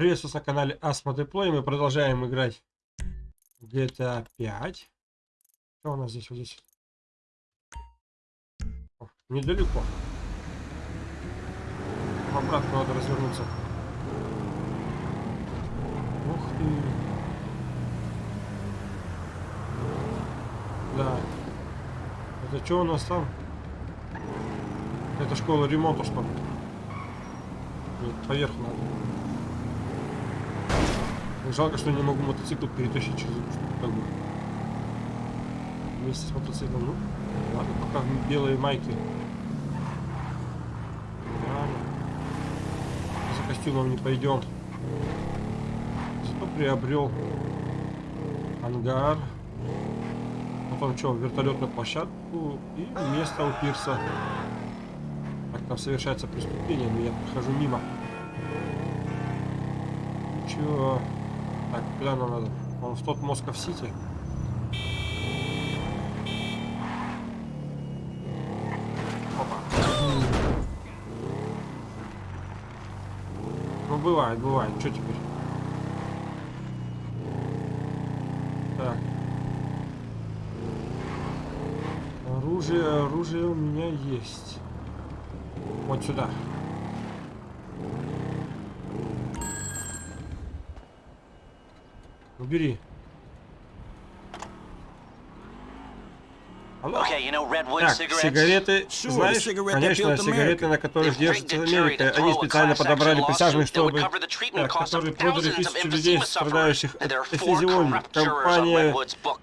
Приветствую на канале Asmo Play. Мы продолжаем играть GTA 5. Что у нас здесь? Вот здесь. О, недалеко. Обратно надо развернуться. Ух ты. Да. Это что у нас там? Это школа ремонта, что ли? Поверх надо. Жалко, что не могу мотоцикл перетащить через как бы. Вместе с мотоциклом. Ну, ладно, пока в белой майке. Ладно. За костюмом не пойдем. Зато приобрел ангар. Потом что, вертолетную площадку и место у пирса. Так, там совершается преступление, но я прохожу мимо. Ничего. Так, куда нам надо? Он в тот Москов-Сити. Ну, бывает, бывает. Что теперь? Так. Оружие, оружие у меня есть. Вот сюда. Убери. Okay, you know Так, сигареты, Sure, знаешь, конечно, сигареты, на которых держится Америка. Они специально подобрали присяжных, чтобы, так, которые продали emphysema людей, страдающих от on Компания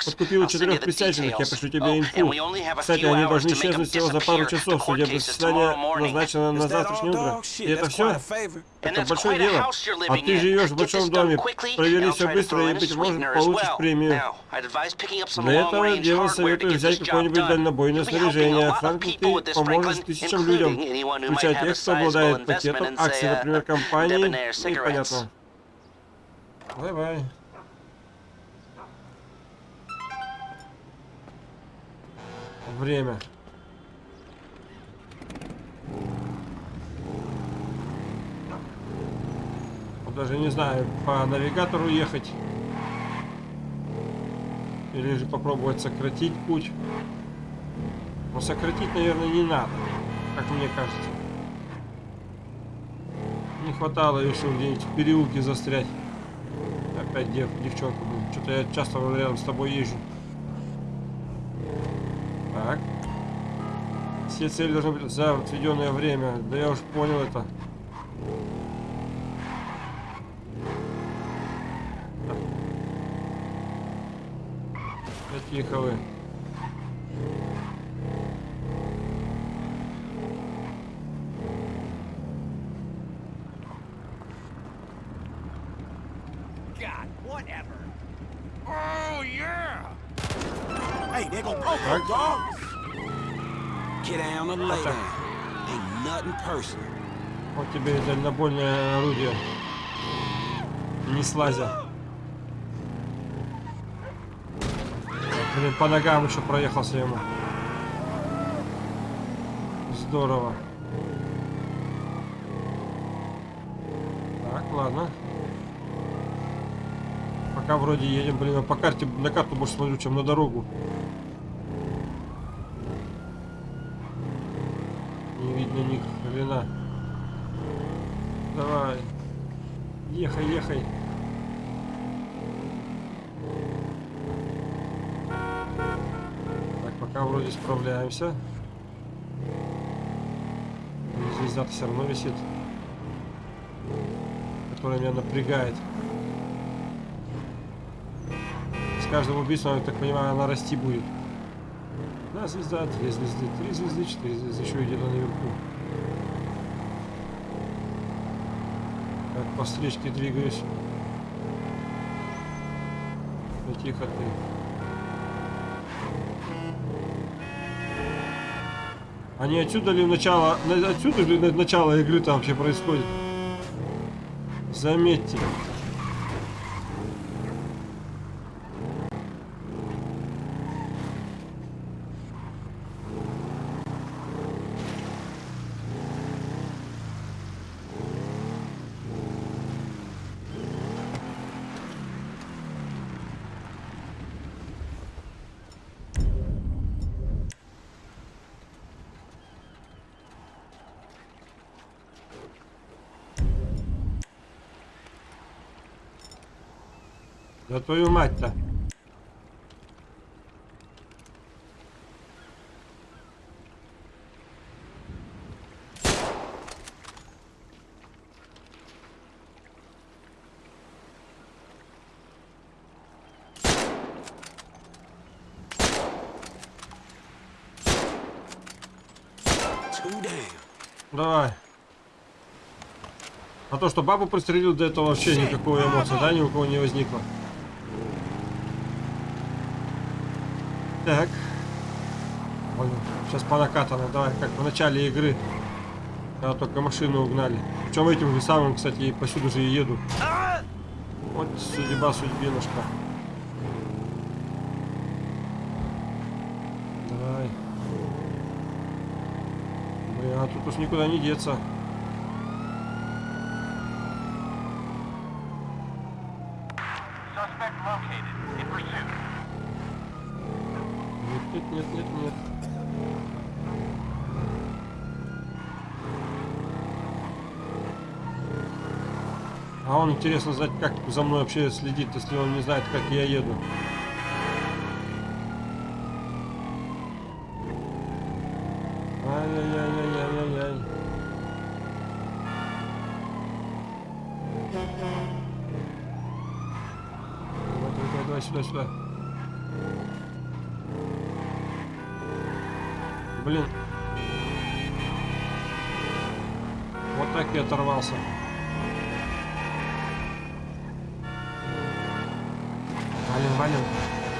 подкупила четырех присяжных, я пришлю тебе Oh, инфу. Кстати, они должны исчезнуть всего за пару часов. Судебное заседание назначено на завтрашнее утро. И это все? Это большое дело. А ты живешь в большом доме. Провери все быстро, и, быть может, получишь премию. Для этого to советую взять какое-нибудь дальнобойное снаряжение. with ты поможешь тысячам людям, включая тех, кто обладает пакетом акций, uh, например, компании. И понятно. Давай. Время. Даже не знаю, по навигатору ехать. Или же попробовать сократить путь. Но сократить, наверное, не надо, как мне кажется. Не хватало еще где-нибудь в переулке застрять. Опять дев, девчонка, блин. Что-то я часто рядом с тобой езжу. Так. Все цели должны быть за отведенное время. Да я уж понял это. Так. Да тихо вы. God, whatever. Oh, yeah! Hey, they gonna poke Так. you, dog. Get down and lay так. down. Ain't nothing personal. Вот тебе и дальнобойное орудие. Не слазя. Блин, по ногам еще проехался ему. Здорово. Так, ладно. Пока вроде едем, блин, а по карте, на карту больше смотрю, чем на дорогу. Не видно ни хрена. Давай. Ехай, ехай. Так, пока вроде справляемся. Звезда-то все равно висит. Которая меня напрягает. С каждым убийством, я так понимаю, она расти будет. Одна звезда, две звезды, три звезды, четыре звезды, еще где-то наверху. Так, по встречке двигаюсь. Тихо ты. Они отсюда ли начало, на- отсюда ли на- начало игры там вообще происходит? Заметьте. Да твою мать-то. Давай. А то, что бабу пристрелил, до этого вообще никакой эмоции, да, ни у кого не возникло. Так. Понял. Сейчас по накатанной, давай, как в начале игры. Когда только машину угнали. Причем этим же самым, кстати, и посюда же и еду. Вот судьба, судьбинушка. Давай. Блин, а тут уж никуда не деться. Suspect located. In pursuit. Нет, нет, нет, нет, нет. А он интересно знать, как за мной вообще следит, если он не знает, как я еду. Ай-яй-яй-яй-яй-яй. Давай, давай, давай, сюда. Блин. Вот так и оторвался. Валим,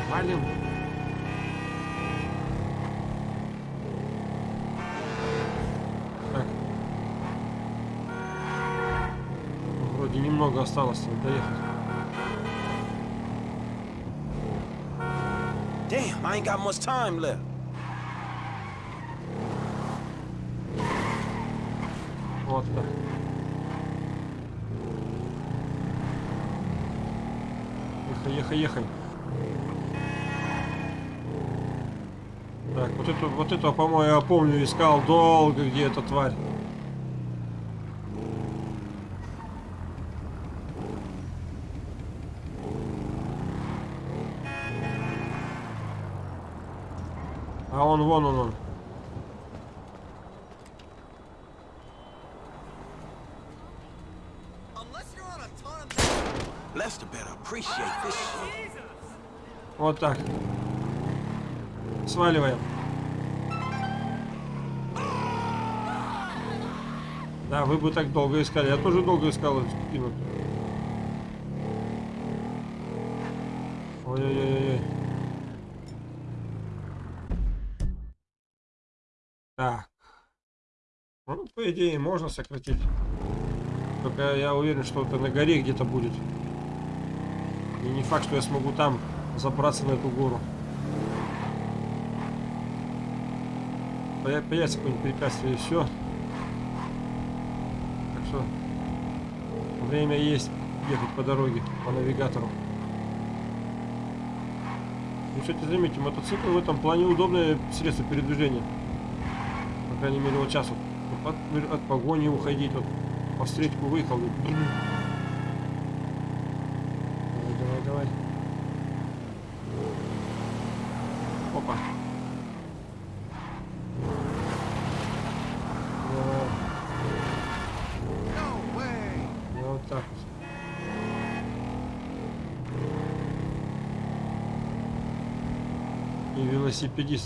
валим. Так. Вроде немного осталось доехать. Damn, I ain't got much time left. Вот так. Ехай, ехай, ехай. Так, вот эту, вот этого, по-моему, я помню, искал долго, где эта тварь. А он вон он он. Unless you're on a ton of Lester better appreciate this shit. Вот так. Сваливаем. Да, вы бы так долго искали. Я тоже долго искал эту спину. Ой-ой-ой-ой. Так. Ну, по идее, можно сократить. Только я уверен, что это на горе где-то будет. И не факт, что я смогу там забраться на эту гору. Поя- Появится какое-нибудь препятствие и все. Так что время есть ехать по дороге, по навигатору. Ну, кстати, заметьте, мотоцикл в этом плане удобное средство передвижения. По крайней мере, вот сейчас вот от, от погони уходить, вот по встречку выехал. и SCP-10.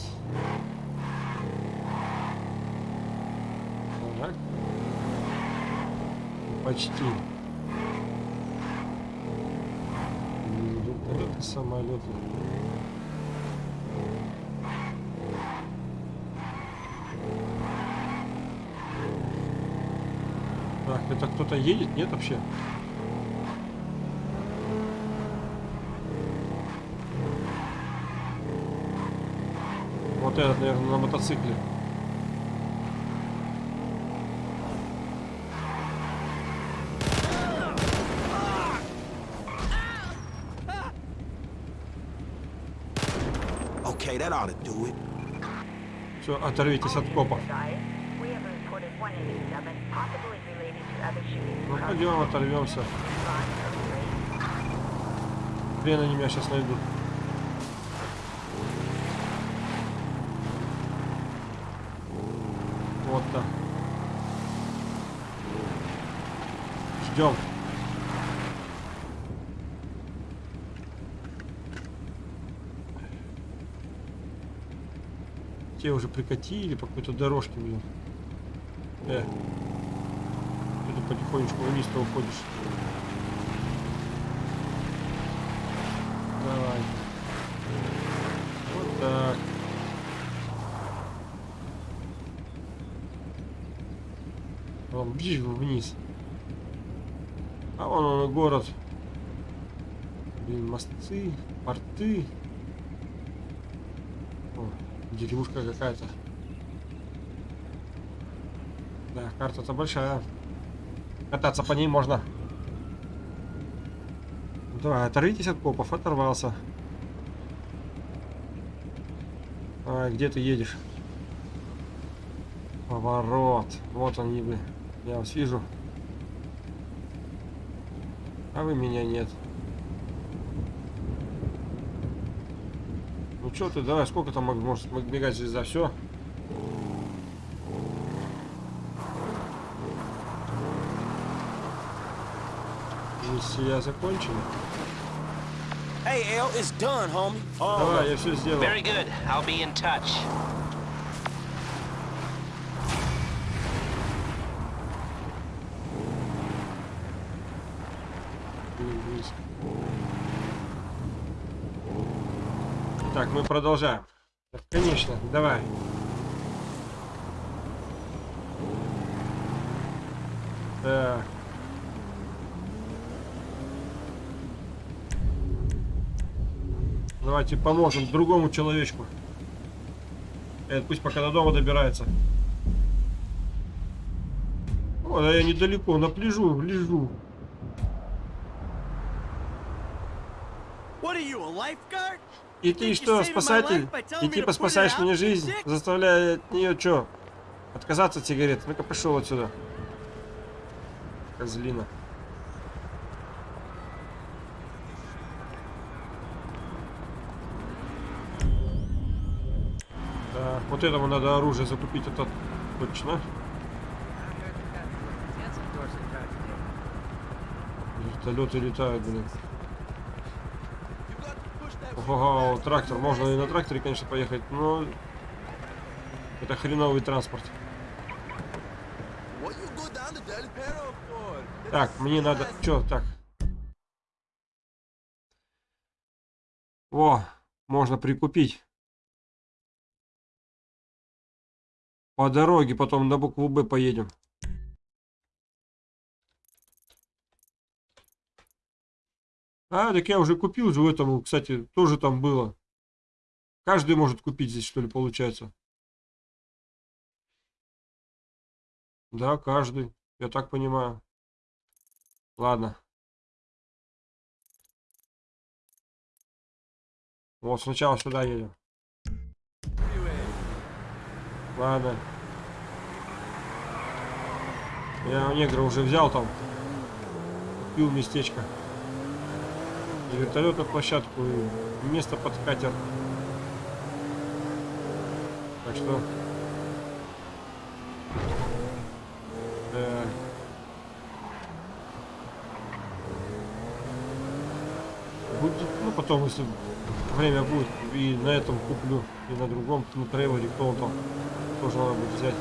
Так. Почти. Ну, это самолет. Так, это кто-то едет? Нет вообще? Вот этот, наверное, на мотоцикле. Все, оторвитесь от копа. We have reported 187, possibly related to other shootings Ну, пойдем, оторвемся. Хрен они меня сейчас найдут. Вот так. Ждем. Те уже прикатили по какой-то дорожке, блин. Э. Ты потихонечку вниз-то уходишь. Давай. Вот так. Вон, вниз. А вон он город. Блин, мосты, порты. Деревушка какая-то. Да, карта-то большая. Кататься по ней можно. Давай, оторвитесь от копов, оторвался. Давай, где ты едешь? Поворот. Вот они вы. Я вас вижу. А вы меня нет. Ну что ты, давай, сколько там может бегать звезда? Все. Миссия закончена. Hey, L, it's done, homie. Давай, я все сделал. Very good. I'll be in touch. Блин, близко. Так, мы продолжаем. Конечно, давай. Так. Давайте поможем другому человечку. Этот пусть пока до дома добирается. О, да я недалеко, на пляжу, лежу. What are you, a lifeguard? И ты что, спасатель? И типа спасаешь мне жизнь, заставляя от нее что? Отказаться от сигарет. Ну-ка пошел отсюда. Козлина. Так, вот этому надо оружие закупить, это точно. Вертолеты летают, блин. Ого, трактор. Можно и на тракторе, конечно, поехать, но это хреновый транспорт. Так, мне надо... Чё, так. О, можно прикупить. По дороге потом на букву Б поедем. А, так я уже купил же в этом, кстати, тоже там было. Каждый может купить здесь, что ли, получается? Да, каждый. Я так понимаю. Ладно. Вот сначала сюда едем. Ладно. Я у негра уже взял там. Купил местечко. Вертолетную площадку, и место под катер. Так что... э, будет, ну потом, если время будет, и на этом куплю, и на другом, на трейлере, кто он там, тоже надо будет взять.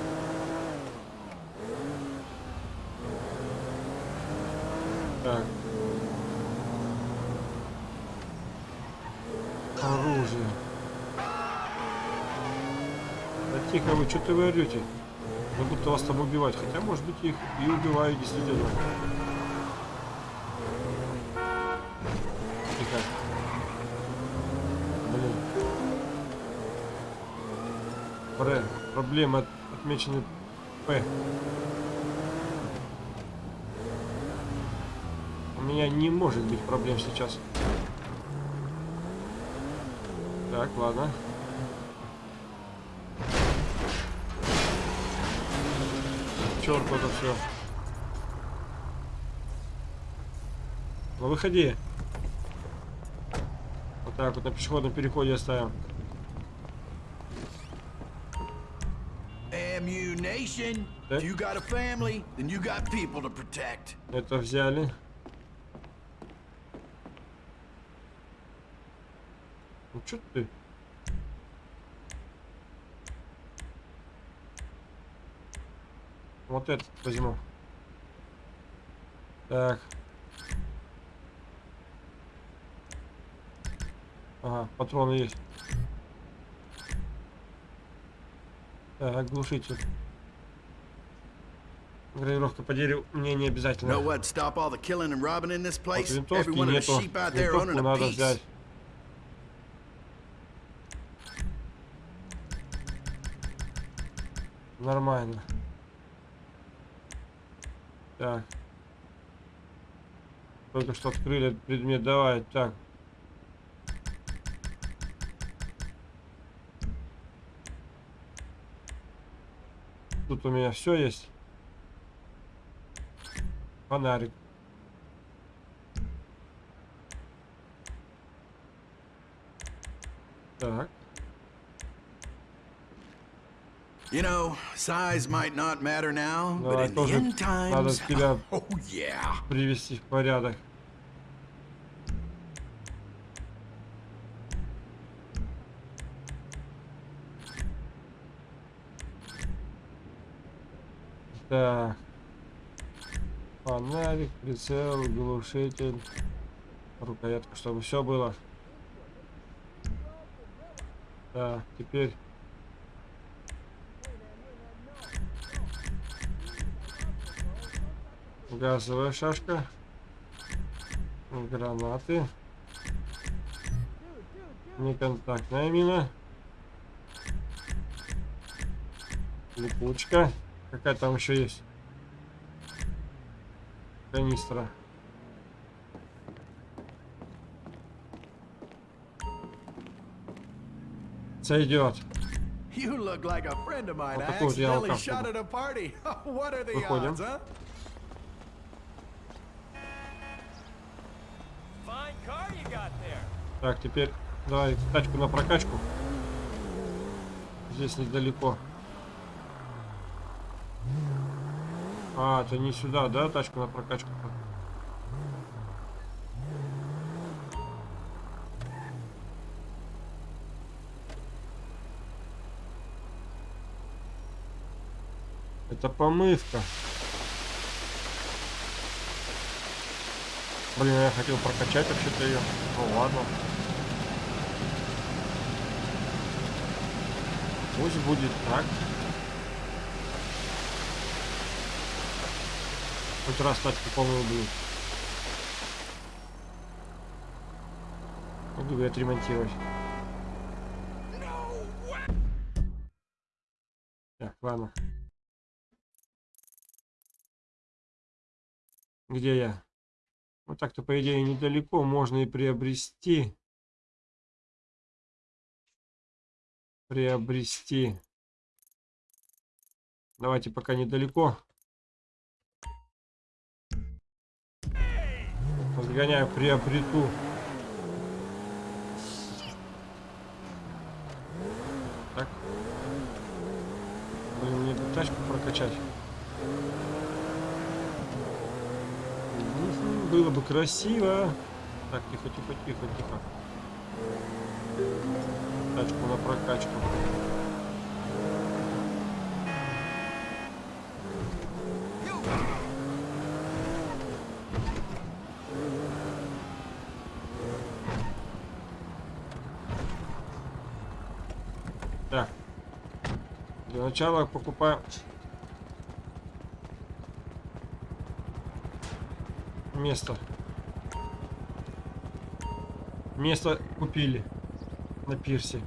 Так. Оружие. Да тихо вы, орете? Как будто вас там убивать. Хотя, может быть, их и убивают действительно. Тихо. Блин. Пре. Проблема от- отмечены П. У меня не может быть проблем сейчас. Так, ладно. Черт, это все. Ну выходи. Так, вот на пешеходном переходе оставим. Это взяли. Ну что ты? Вот этот возьму. Так. Ага, патроны есть. Так, глушитель. Гравировка по дереву мне не обязательно. Вот винтовки нету. Винтовку надо взять. Нормально. Так. Только что открыли этот предмет. Давай, так. Тут у меня все есть. Фонарик. Так. You know, size might not matter now, but in the end надо times, тебя oh yeah. привести в порядок. Так. Фонарик, прицел, глушитель, рукоятка, чтобы все было. Так, теперь газовая шашка, гранаты, неконтактная мина, липучка, какая там еще есть, канистра. Сойдет. You look like a friend of mine. Accidentally алкаш shot at a party. what are the odds, huh? Так, теперь давай тачку на прокачку. Здесь недалеко. А, это не сюда, да, тачку на прокачку? Это помывка. Блин, я хотел прокачать вообще-то ее. Ну ладно. Пусть будет так. Хоть раз тачку полную. Могу ее отремонтировать. Так, ладно. Где я? Вот так-то, по идее, недалеко можно и приобрести. Приобрести. Давайте пока недалеко. Разгоняю, приобрету. Так. Блин, мне эту тачку прокачать. Было бы красиво. Так, тихо, тихо, тихо, тихо. Тачку на прокачку. Так. Для начала покупаем место. Место купили на пирсе.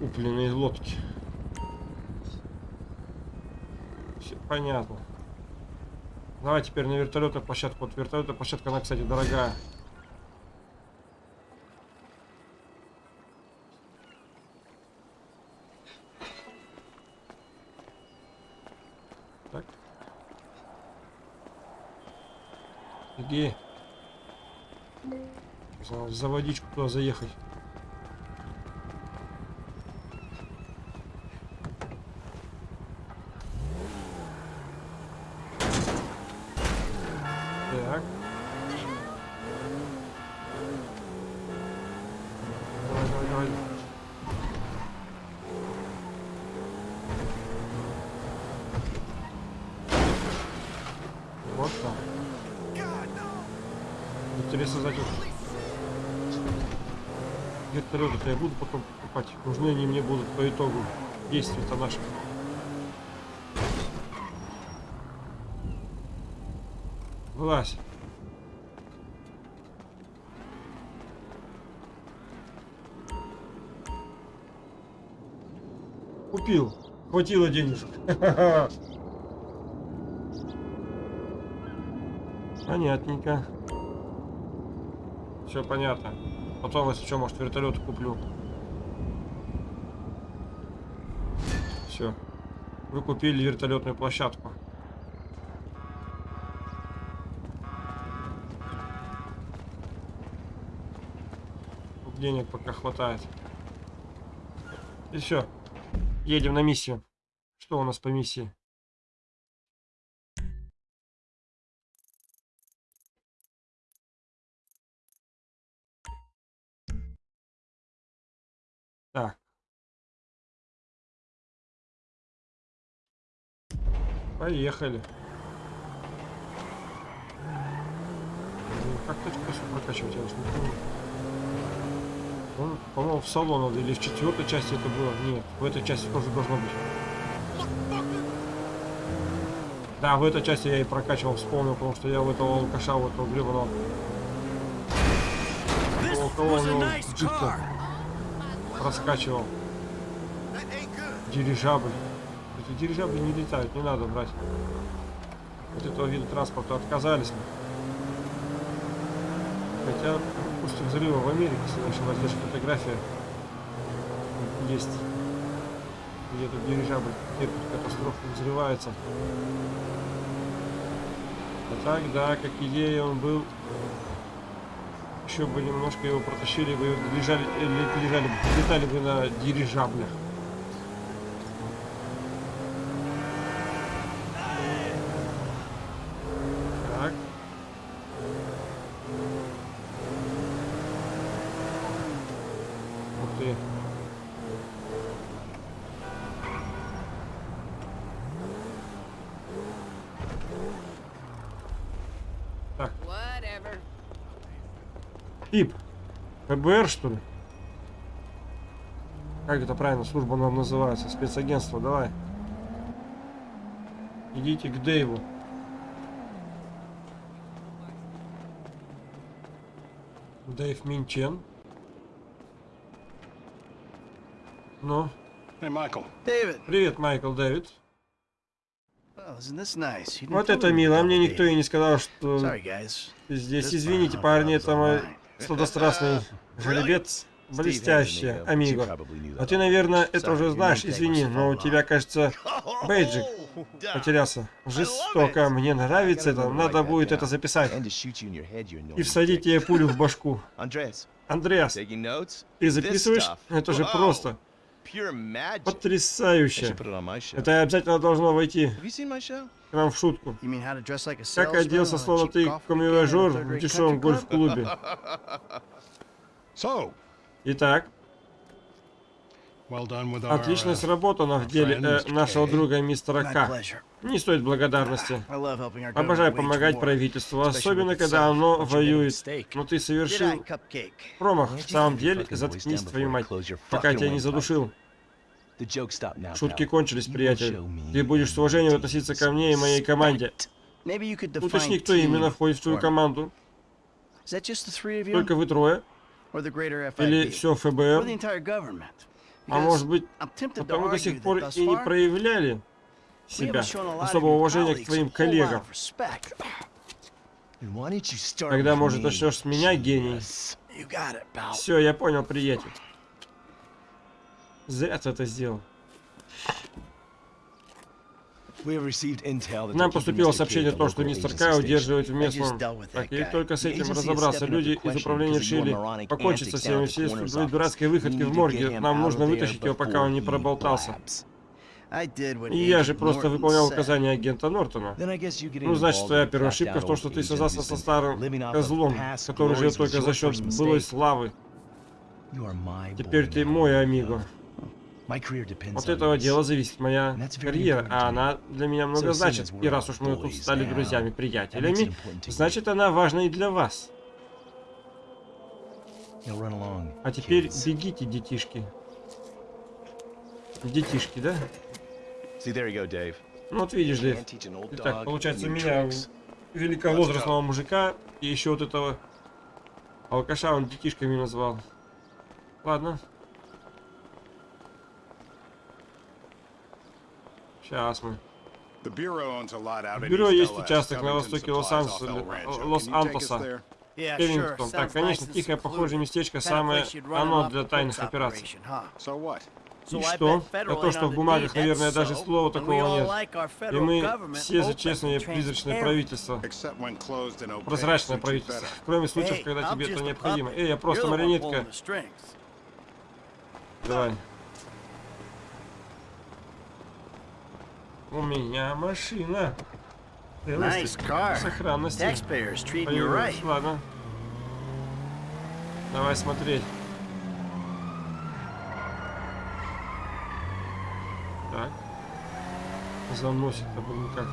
Купленные лодки. Все понятно. Давай теперь на вертолетную площадку. Вот вертолетная площадка, она, кстати, дорогая. Так. Иди. Надо За водичку туда заехать. Так. Давай, давай, давай. Вот так. Интересно знать, вот вертолеты я буду потом покупать. Нужны они мне будут по итогу действий-то наших. Вылазь. Купил. Хватило денежек. Понятненько. Все понятно. Потом, если что, может, вертолет куплю. Все. Вы купили вертолетную площадку. Денег пока хватает. И все. Едем на миссию. Что у нас по миссии? Поехали. Блин, Как точку прокачивать, я уж не помню. Он, по-моему, в салон надо, или в четвертой части это было. Нет, в этой части тоже должно быть. Да, в этой части я и прокачивал, вспомнил, потому что я у этого алкаша, у этого гребаного. У кого у него раскачивал. Дирижабль. Эти дирижабли не летают, не надо брать. От этого вида транспорта отказались. Хотя после взрыва в Америке, если не ошибаюсь, даже фотография есть. Где этот дирижабль терпит катастрофу, взрывается. А так, да, как идея он был. Еще бы немножко его протащили бы, лежали, летали бы на дирижаблях. Так. Ух ты. Так. Тип. ФБР, что ли? Как это правильно служба нам называется? Спецагентство, давай. Идите к Дэйву. Дэйв Минчен. Ну, Hey, Michael. David, привет, Майкл Дэвид. Вот это мило, а мне никто и не сказал, что ты здесь. Извините, парни, это мой. Сладострастный жеребец. Блестяще, амиго. А ты, наверное, это уже знаешь, извини, но у тебя, кажется, бейджик потерялся. Жестоко, мне нравится это, надо будет это записать. И всадить тебе пулю в башку. Андреас, ты записываешь? Это же просто потрясающе. Это обязательно должно войти к нам в шутку. Как оделся, словно ты a в дешевом гольф-клубе. Итак, well done with our, отлично сработано в деле э, нашего друга мистера К. Не стоит благодарности. Обожаю помогать правительству, особенно когда оно воюет. Но ты совершил промах. В самом деле, заткнись, твою мать, пока я тебя не задушил. Шутки кончились, приятель. Ты будешь с уважением относиться ко мне и моей команде. Уточни, кто team именно входит в твою команду. Только вы трое? Или все ФБР? А может быть, потому до сих пор и не проявляли себя особого уважения к твоим коллегам. Тогда, может, начнешь с меня, гений. Все, я понял, приятель. Зря ты это сделал. Нам поступило сообщение о том, что мистер Кай удерживает в местном. Так, и только с этим разобраться. Люди из управления решили покончить со всеми coroner's своей дурацкой выходкой You в морге. Нам нужно вытащить его, пока он не проболтался. И я же просто выполнял указания агента Нортона. Ну, значит, твоя первая ошибка в том, что ты связался со старым козлом, который живет только за счет былой славы. Теперь ты мой амиго. От этого дела зависит моя карьера, а она для меня много значит. И раз уж мы тут стали now, друзьями, that makes it приятелями, important to you. значит она важна и для вас. А теперь бегите, детишки. Детишки, да? Ну вот видишь, Дэйв. Итак, получается, у меня великовозрастного мужика и еще вот этого алкаша он детишками назвал. Ладно. Сейчас мы. Бюро есть участок на востоке supplies Лос-Анджелеса, off El Rancho. Лос- Can you take us Лос-Антоса. Кевингтон. Так, конечно, тихое, похожее местечко, самое оно для тайных операций. И что? А federal то, что в бумагах, наверное, даже слова такого нет. И мы все за честное призрачное правительство. Прозрачное правительство. Кроме случаев, когда тебе это необходимо. Эй, я просто марионетка. Давай. У меня машина. Nice car. Сохранности. Taxpayers treating you right. Ладно. Давай смотреть. Так. Заносит об никак.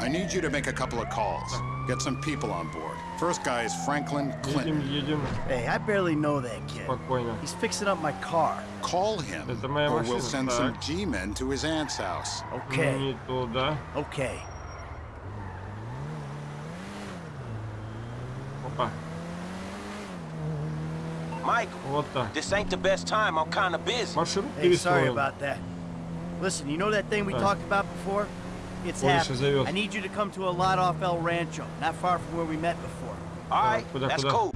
I need you to make a couple of calls. Get some people on board. First guy is Franklin Clinton. Hey, I barely know that kid. He's fixing up my car. Call him, or we'll send some G-men to his aunt's house. Okay. Okay. Mike, this ain't the best time. I'm kind of busy. Hey, sorry about that. Listen, you know that thing we talked about before? It's Polish happening. зовет. I need you to come to a lot off El Rancho, not far from where we met before. All right, куда, that's куда? cool.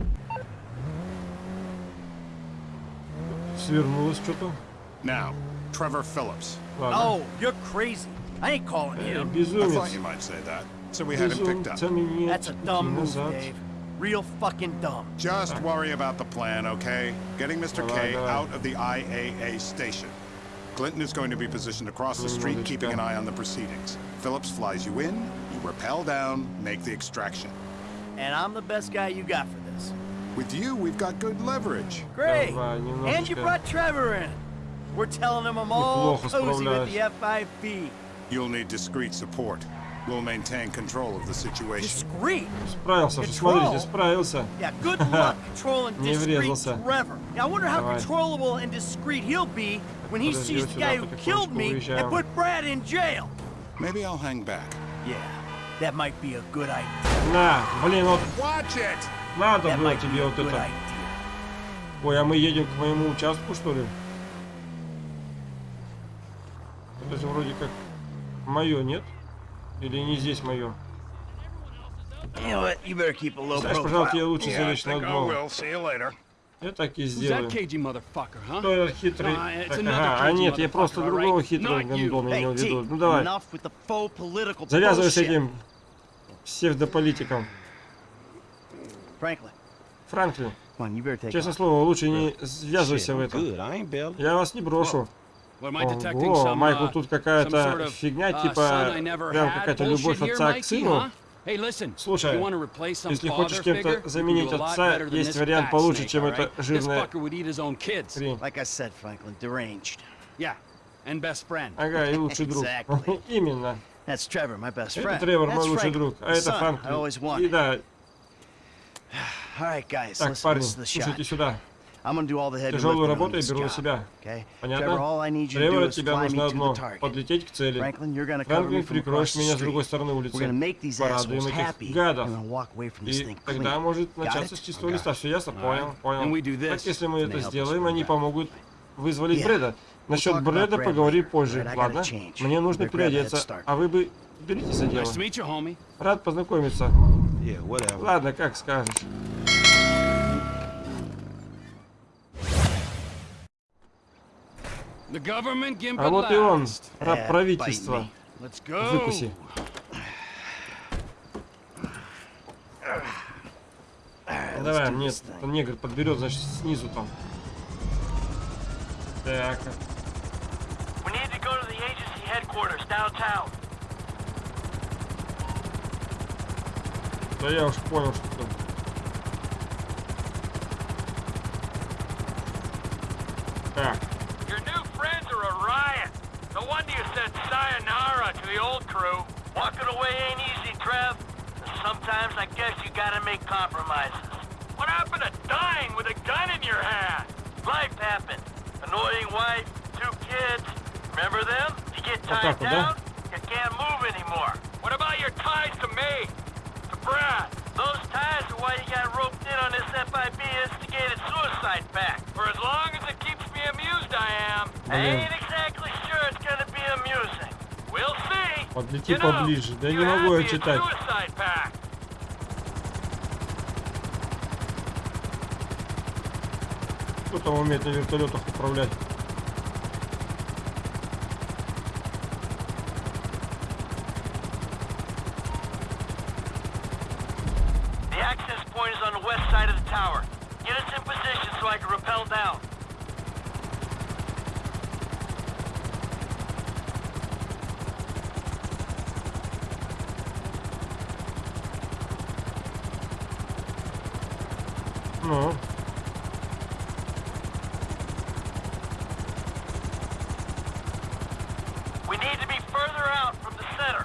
Свернулось что-то. Now, Trevor Phillips. Ладно. Oh, you're crazy. I ain't calling Э, him. I thought Безумец. you might say that. So we had him picked up. Безумцами нет That's a пути dumb move, назад. Dave. Real fucking dumb. Just worry about the plan, okay? Getting Mr. Давай, K давай. out of the IAA station. Clinton is going to be positioned across the street, keeping an eye on the proceedings. Phillips flies you in, you rappel down, make the extraction. And I'm the best guy you got for this. With you, we've got good leverage. Great! And you brought Trevor in. We're telling him I'm all cozy with the F5B. You'll need discreet support. We'll maintain control of the situation. Discreet. Справился, что смотрите, Control. справился. Yeah, good luck controlling Не discreet врезался. Trevor. Now, I wonder how Давай. controllable and discreet he'll be when he Подожди, sees вот the сюда guy who потихонечку killed me выезжаем. and put Brad in jail. Maybe I'll hang back. Yeah, that might be a good idea. На, блин, вот Watch it! надо That было might be тебе a вот good это. idea. Ой, а мы едем к моему участку, что ли? Это же вроде как мое, нет? Или не здесь мое? Знаешь, пожалуй, тебе profile. лучше залечь на дно. Я так и сделаю. Кто этот хитрый? Ah, Так, ага, а нет, я просто другого хитрого гондона имел в виду. Ну давай, завязывай с этим псевдополитиком. Франклин, честное слово, лучше не ввязывайся в это. Я вас не брошу. What, am I detecting Ого, some, Майкл, uh, тут some какая-то sort of, фигня, uh, типа son I never прям had какая-то любовь отца к сыну. Слушай, если хочешь кем-то заменить отца, есть вариант получше, чем own kids. хрень. Ага, и лучший друг. Именно. Это. Тревор, мой лучший друг. А это Франклин. И да, так, парни, слушайте сюда. I'm gonna do all the heavy Тяжелую работу я беру на себя. Okay? Понятно? Trevor, all I need you to Тревор, do от is тебя нужно to одно the target. подлететь к цели. Franklin, you're gonna cover me Франклин, прикроешь меня с другой стороны We're gonna улицы. make these Порадуем assholes этих happy, гадов. И тогда может начаться с чистого листа. Все ясно? Понял, понял. And we do this, Так, если мы это сделаем, они помогут вызволить. Брэда. Насчет Брэда later. позже, ладно? Мне нужно переодеться, а вы бы беритесь за дело. Nice to meet you, homie. Рад познакомиться. Ладно, как скажешь. А вот и он, last. раб правительства. Выкуси. Ну, Давай, мне негр подберет, значит, снизу там. Так, да я уж понял, что там. Так, No wonder you said sayonara to the old crew. Walking away ain't easy, Trev. Sometimes I guess you gotta make compromises. What happened to dying with a gun in your hand? Life happened. Annoying wife, two kids. Remember them? You get tied down, you can't move anymore. What about your ties to me? To Brad? Those ties are why you got roped in on this FIB instigated suicide pact. For as long as it keeps me amused, I am. I ain't exactly Подлети поближе. Да you не могу я it's читать. Кто там умеет на вертолетах управлять? The access point is on the west side of the tower. Get us in position so I can rappel down. Ну, We need to be further out from the center.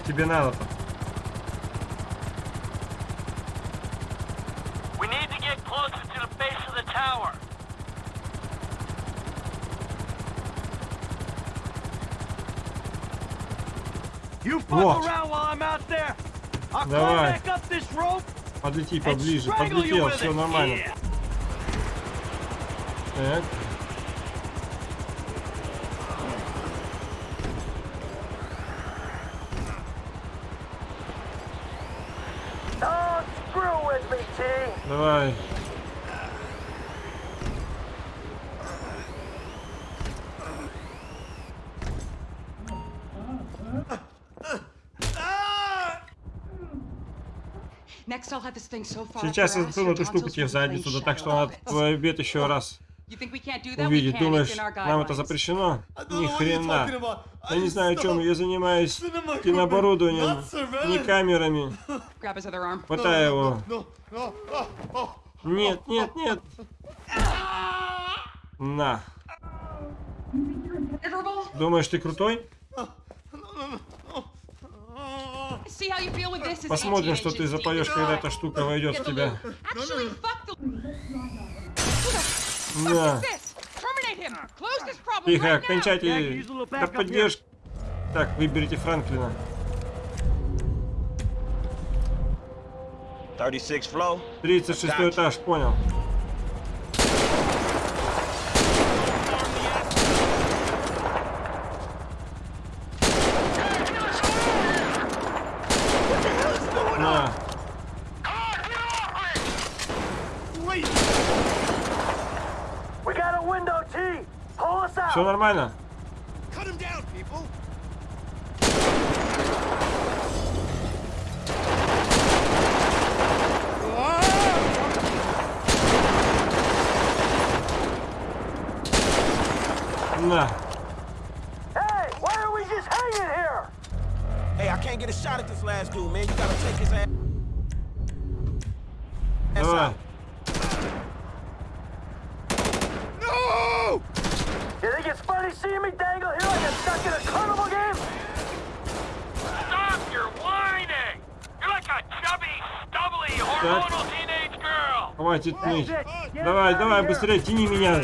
You fuck Вот. Давай. Подлети поближе, подлетел, все нормально. Так. Сейчас я засуну эту штуку тебе в задницу, да так что off. твой обед еще раз You think we can't do that? We увидеть. can. It's Думаешь, нам это запрещено? Ни хрена. Я не знаю, о чем. Я занимаюсь кинооборудованием, не камерами. Grab his other arm. Хватай его. Нет, нет, нет. На. Думаешь, ты крутой? See how you feel with this. It's Посмотрим, что ты запоешь, когда эта штука войдет в тебя. problem Тихо, кончайте. Да поддержь. Так, выберите Франклина. 36 flow. 36 этаж, понял. На. We got a window, T. Pull us out. Все нормально? Хватит ныть. Давай, давай, быстрее, тяни меня.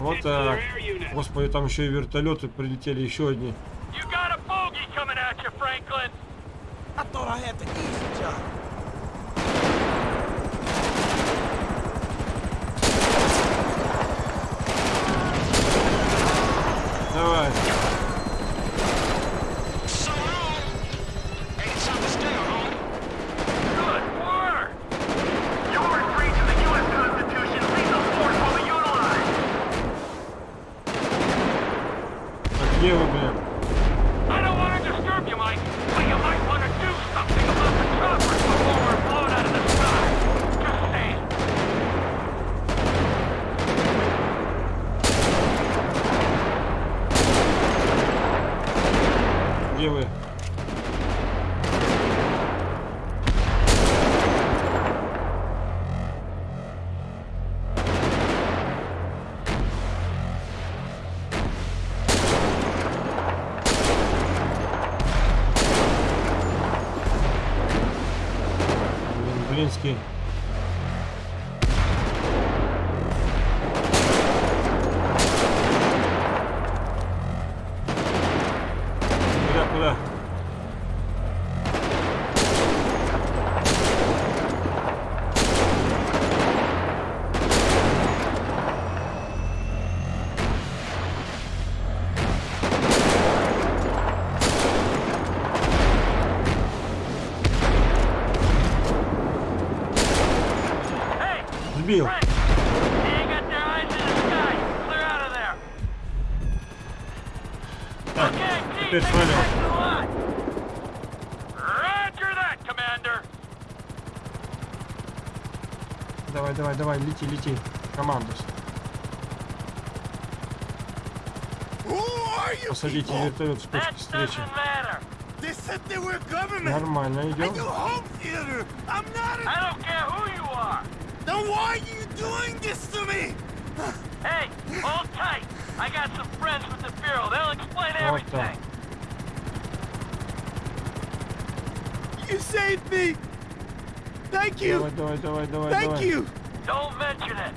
Вот так. Господи, там еще и вертолеты прилетели, еще одни. You got a bogey coming at you, Franklin! I thought I had the easy job. Давай. Good work! You were free to the U.S. Constitution. Lethal force will be utilized. Так, где вы, блин? I don't want to disturb you, Mike, but you might want to do something about the choppers before we're blown out of the sky. Just saying. Где вы? Блин, блинский. Куда, куда? Hey, Сбил. Frank! They ain't got their eyes in the sky. Clear out of there. Так, Okay, team, теперь make it свалил. back to the line. Roger that, Commander. Давай, давай, давай, лети, лети. Командус. Посадите вертолет с точки That встречи. doesn't matter. They said they were government. Нормально, I идем. why are you doing this to me? Hey, hold tight. I got some friends with the Bureau. They'll explain everything. You saved me. Thank you. Do it, do it, do it, do it, Thank do it. you. Don't mention it.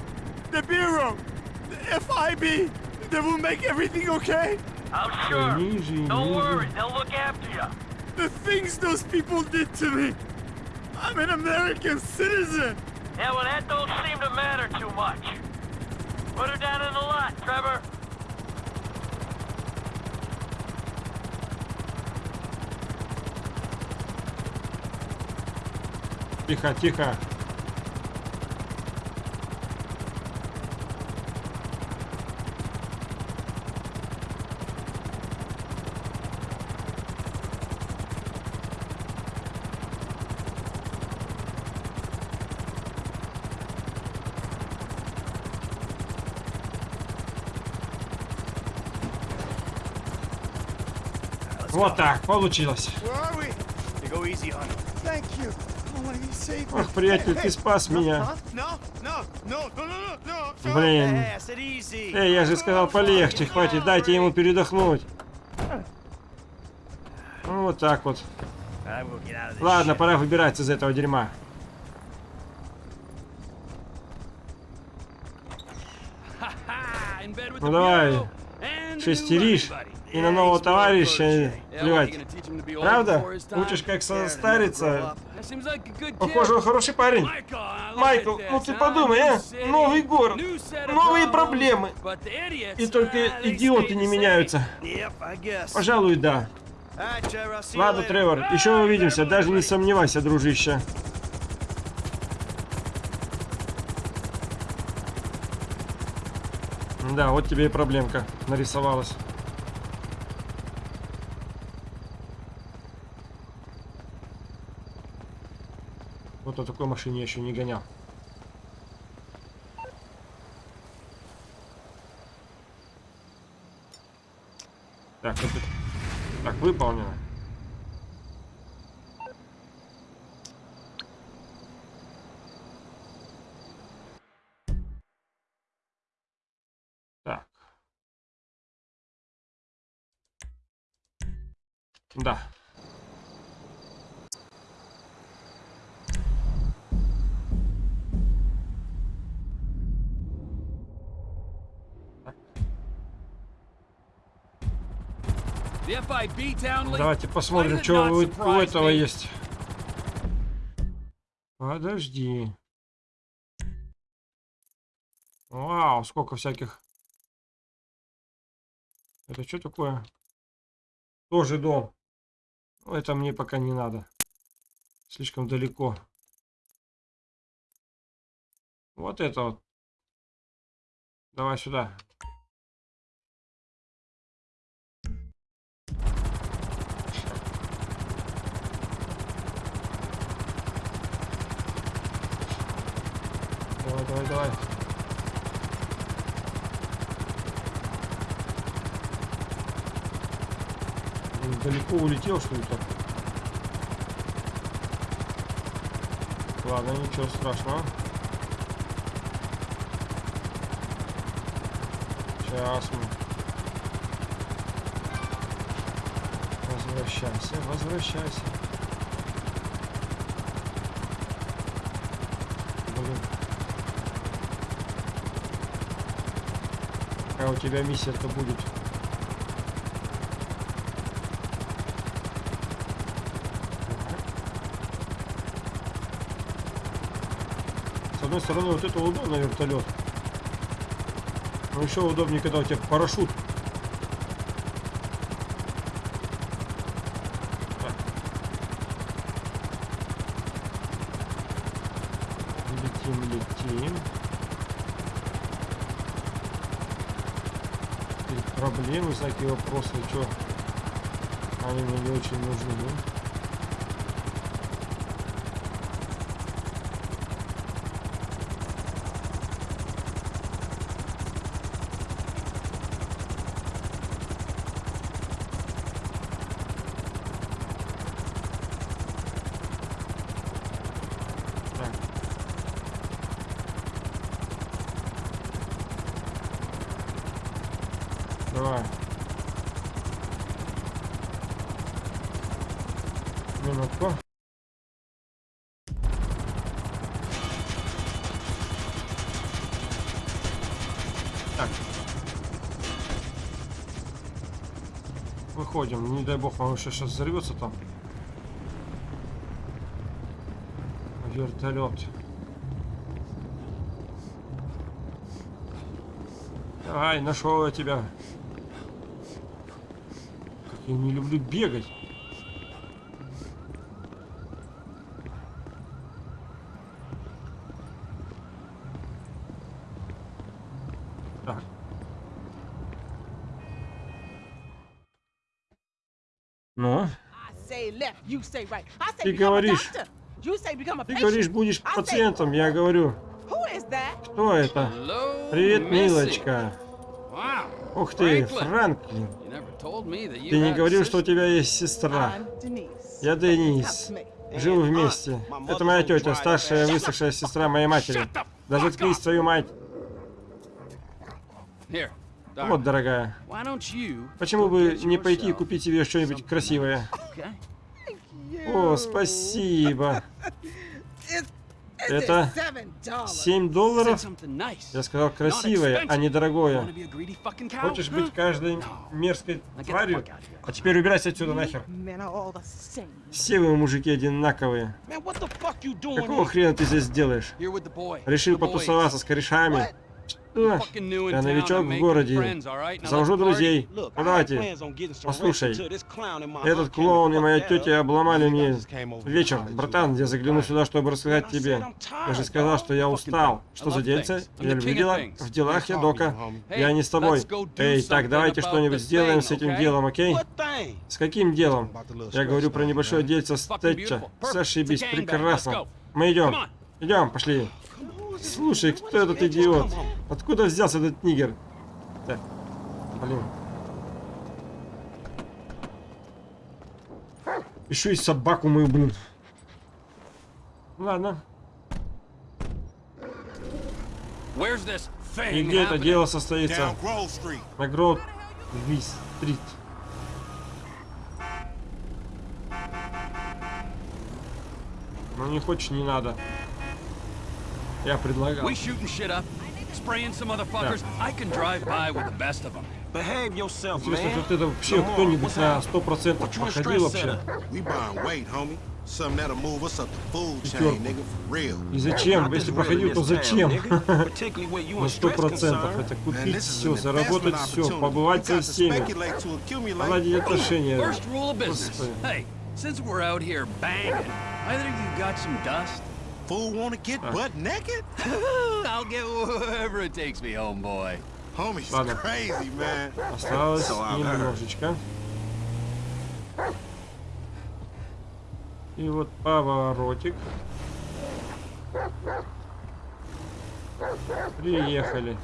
The Bureau, the FIB, they will make everything okay? I'm sure. Easy, Don't easy. worry, they'll look after you. The things those people did to me. I'm an American citizen. Yeah, well, that don't seem to matter too much. Put her down in the lot, Trevor. Тихо, тихо. You saved me. Ох, приятель, ты спас меня. Блин. Эй, я же сказал полегче, хватит, дайте ему передохнуть. Ну, вот так вот. Ладно, пора выбираться из этого дерьма. Ну давай, шестеришь. И на нового товарища плевать. Правда? Учишь, как состариться. Похоже, он хороший парень. Майкл, ну ты подумай, а? Новый город, новые проблемы. И только идиоты не меняются. Пожалуй, да. Ладно. Тревор, еще увидимся, даже не сомневайся, дружище. Да, вот тебе и проблемка нарисовалась. Вот на такой машине я еще не гонял. Так, это... так выполнено. Так. Да. Давайте посмотрим, что у, у этого есть. Подожди. Вау, сколько всяких. Это что такое? Тоже дом. Ну, Это мне пока не надо. Слишком далеко. Вот это вот. Давай сюда. Давай. Блин, Далеко улетел, что ли, так? Ладно, ничего страшного. Сейчас мы. Возвращайся, возвращайся. Блин. Какая у тебя миссия-то будет? С одной стороны, вот это удобно вертолет. Но еще удобнее, когда у тебя парашют. Летим, летим. Проблемы, всякие вопросы, что они мне не очень нужны. ну. Не дай бог, он еще сейчас взорвется там. Вертолет. Давай, нашел я тебя. Как я не люблю бегать. Так. Ну, say left, you say right. I say Ты говоришь. ты говоришь, будешь пациентом, я говорю. Кто это? Привет, милочка. Ух ты. Франклин. Ты не говорил, что у тебя есть сестра. Я Денис. Me. Живы вместе. Это моя тетя, старшая высохшая сестра моей матери. Да заткнись, твою мать. Вот, дорогая. Почему бы не пойти и купить себе что-нибудь красивое? О, спасибо. Это seven dollars. 7 Said долларов? Я сказал красивое, а не дорогое. Хочешь быть каждой мерзкой тварью? А теперь убирайся отсюда нахер. Все вы мужики одинаковые. Какого хрена ты здесь делаешь? Решил потусоваться с корешами? In Я новичок в городе. Завожу друзей. Давайте. Послушай, этот клоун и моя тетя обломали мне вечер. Братан, я загляну сюда, чтобы рассказать тебе. Я же сказал, что я устал. Что за дельце? Я люблю дела. В делах я дока. Я не с тобой. Эй, так, давайте что-нибудь сделаем с этим делом, окей? С каким делом? Я говорю про небольшое дельце с Тэтча. Зашибись, прекрасно. Мы идем. Идем, пошли. Слушай, кто этот идиот? Откуда взялся этот нигер? Так, блин. Еще и собаку мою, блин. Ладно. И где это дело состоится? На Гроуд Стрит. Ну не хочешь, не надо. Я предлагал. We shooting shit up, spraying some motherfuckers. I can drive by with the best of them. Behave yourself, Интересно, man. вот это вообще кто-нибудь на happening? 100% What you in походил stress вообще? И зачем? Если походил, real то зачем? На сто процентов. Это купить все, заработать все, побывать со всеми. Наладить отношения. First rule of business. Господи. Hey, since we're out here banging, either you got some dust. Fool wanna get butt naked? I'll get wherever it takes me, homeboy. Homie's Ладно. crazy, man. Осталось немножечко. И вот поворотик. Приехали.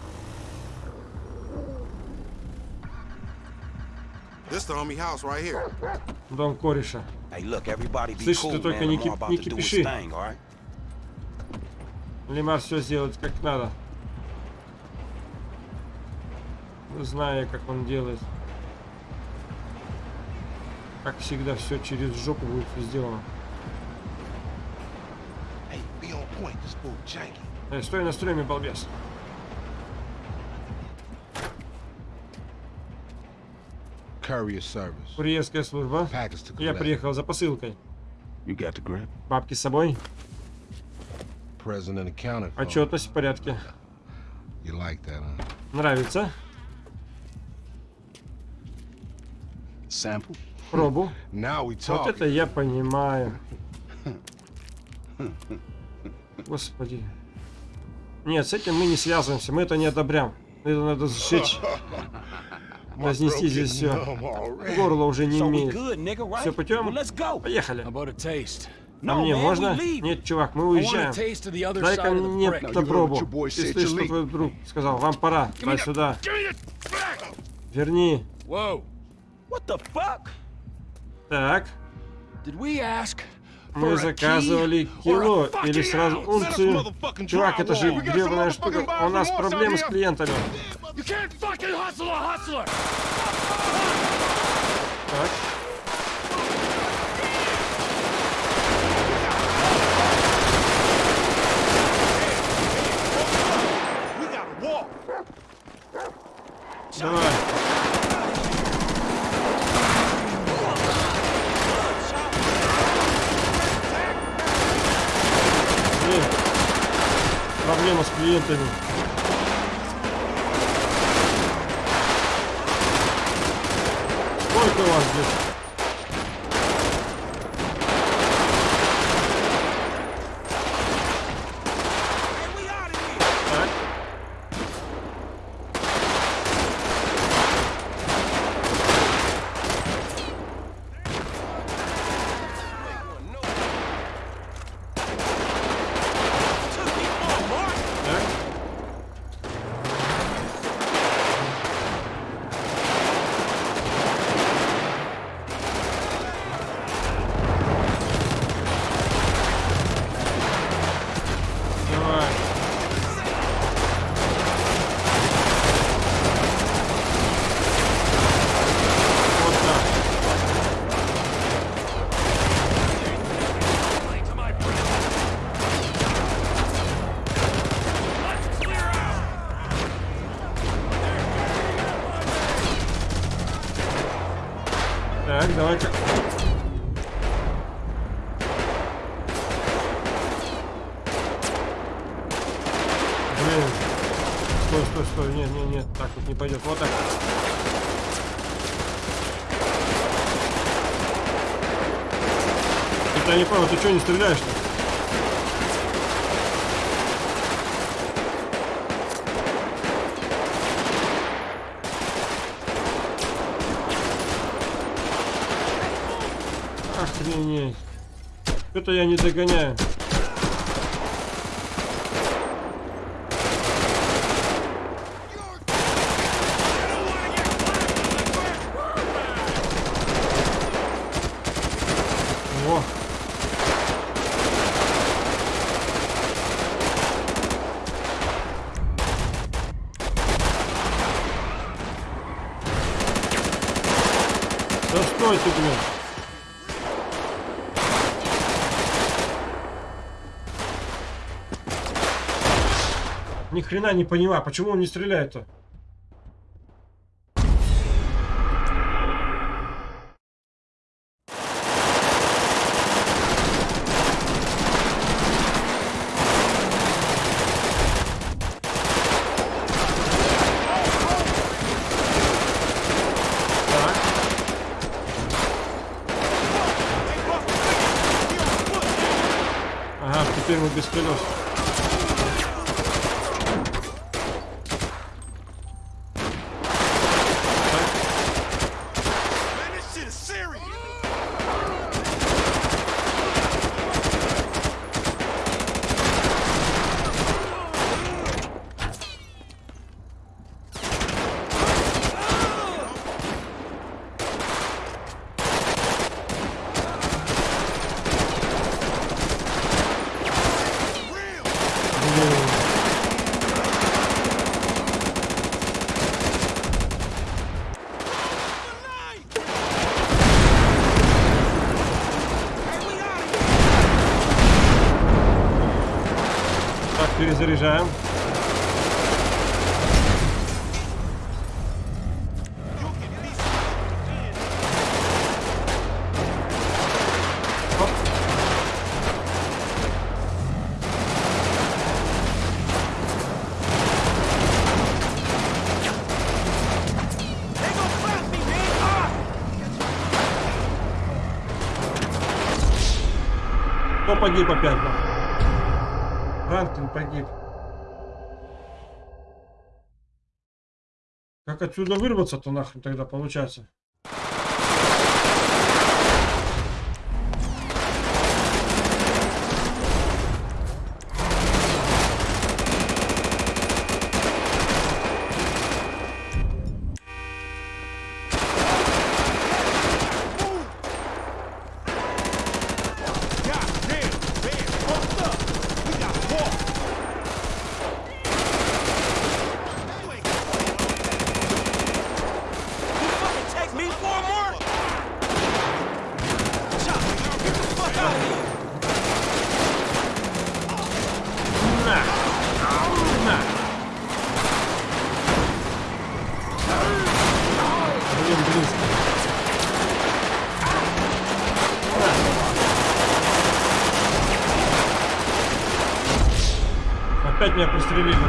This the homie house right here. Дом кореша. Hey, look, everybody be Слышь, cool, ты только man. не кип- не to кипиши. Лемар все сделает как надо. Зная, как он делает. Как всегда, все через жопу будет сделано. Hey, be on point. This fool janky. Эй, стой на стреме, балбес. Courier service. Курьерская служба. Я приехал за посылкой. You got the grip? Бабки с собой. Отчетность в порядке. You like that, huh? Нравится. Sample? Пробу. Now we Вот это я понимаю. Господи. Нет, с этим мы не связываемся, мы это не одобряем. Это надо сжечь. Разнести здесь все. Горло уже не имеет. Все путем? Поехали. А мне можно? Нет, чувак, мы уезжаем. Дай-ка мне на пробу. boy Ты что твой друг сказал? Вам пора. Дай сюда. Верни. Так. Мы заказывали кило или сразу унцию. Чувак, это же гребаная штука. У нас проблемы с клиентами. Так. Давай. Блин. Проблема с клиентами. Сколько у вас здесь? Так. Так. Давай. Вот так. Так, давай-ка. Блин. Стой, стой, стой. Нет, нет, нет. Так вот не пойдет. Вот так. Это я не понял, ты что не стреляешь-то? Охренеть. Что-то я не догоняю. хрена не понимаю, почему он не стреляет-то? перезаряжаем. погиб опять. Франклин погиб. Как отсюда вырваться-то нахрен тогда получается? стремимся.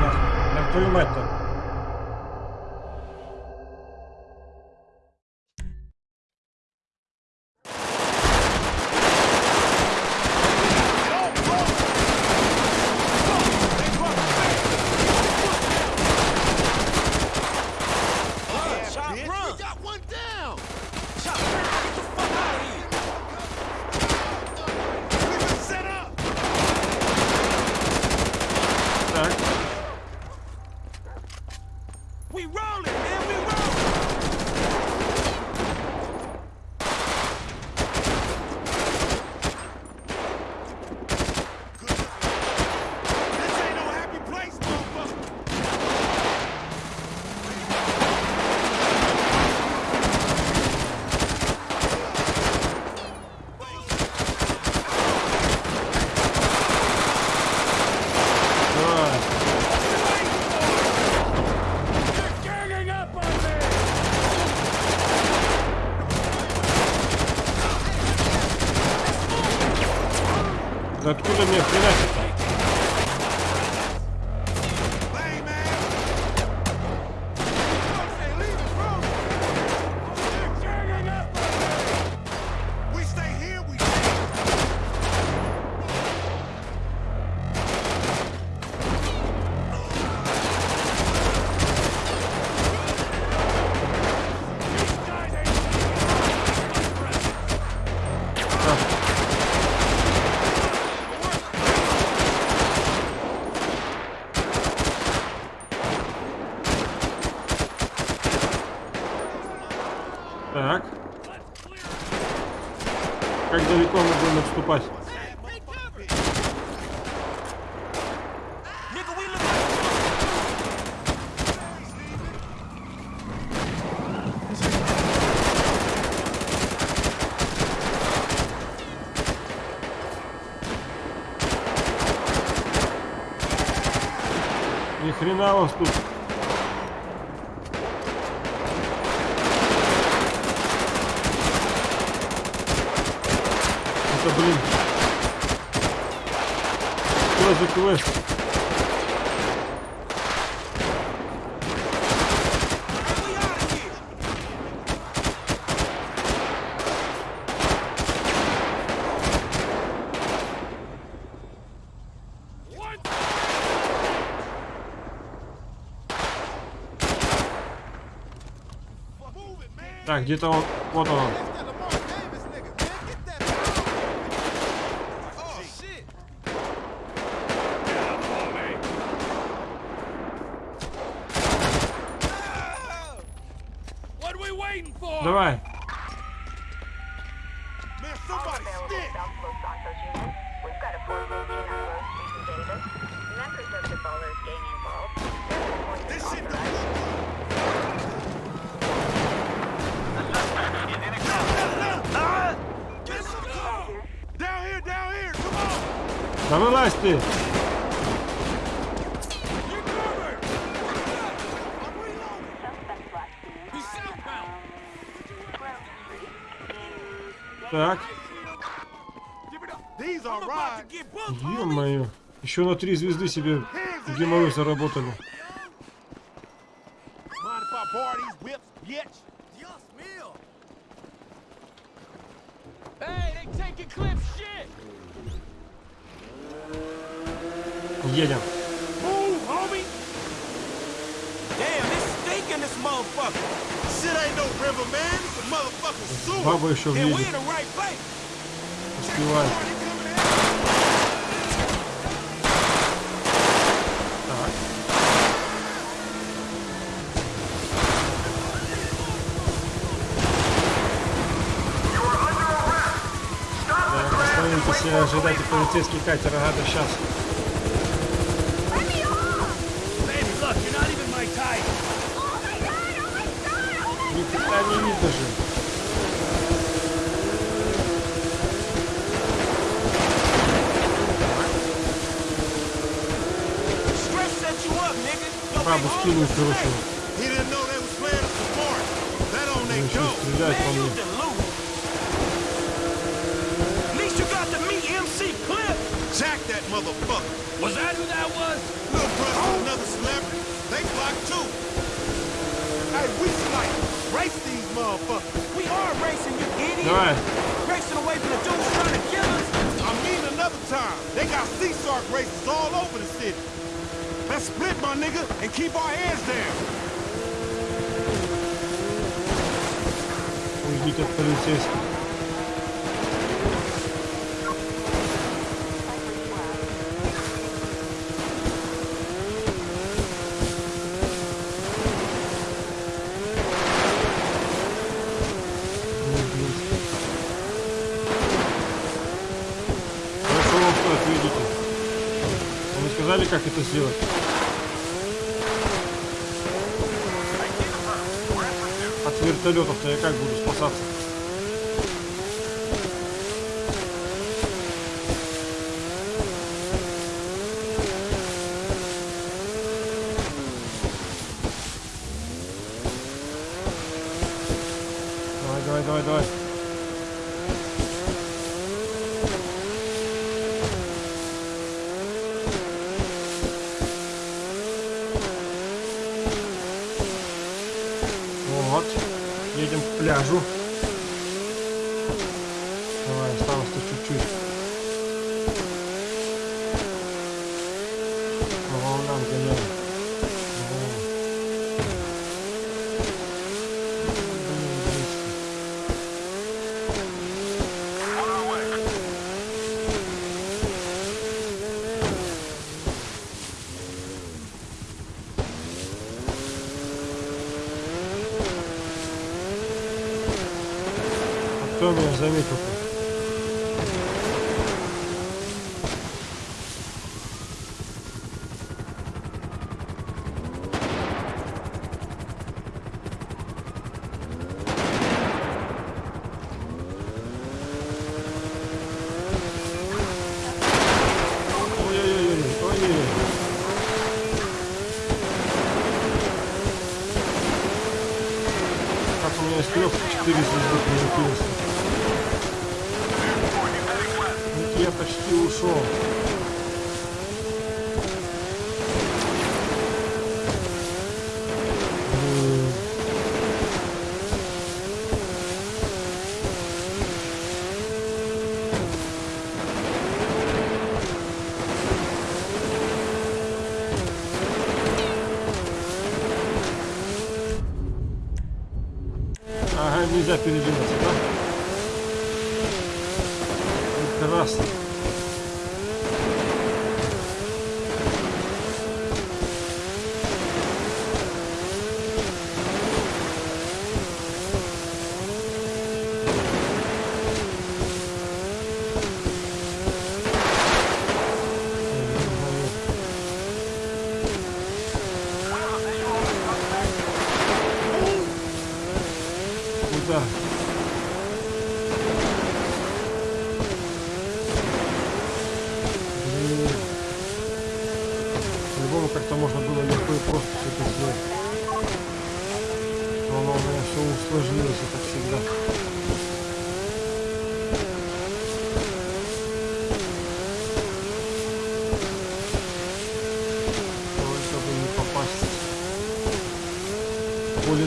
откуда мне хреначит-то? Где-то он. Вот он. What are we waiting for? Давай. Man, somebody stick! South Los Santos unit. We've got a formation on Rose Street in Davis. Members of the Ballers gang involved. This shit don't Down here, down here, come on! Да вылазь ты! Так, These are right. Ё-моё. Еще на три звезды себе геморрой заработали. Едем. Баба еще And we ожидайте полицейский катер. Ага, да сейчас. Ни хрена не видно least you got to meet MC Cliff. Jack that motherfucker. Was that who that was? Little brother, another celebrity. They blocked too. Hey, we like race these motherfuckers. We are racing, you idiot. Давай. Racing away from the dudes trying to kill us. I mean another time. They got sea shark races all over the city. Let's split, my nigga, and keep our heads down. Уйдите от полицейских. Как это сделать? Вертолетов-то я как буду спасаться? Едем к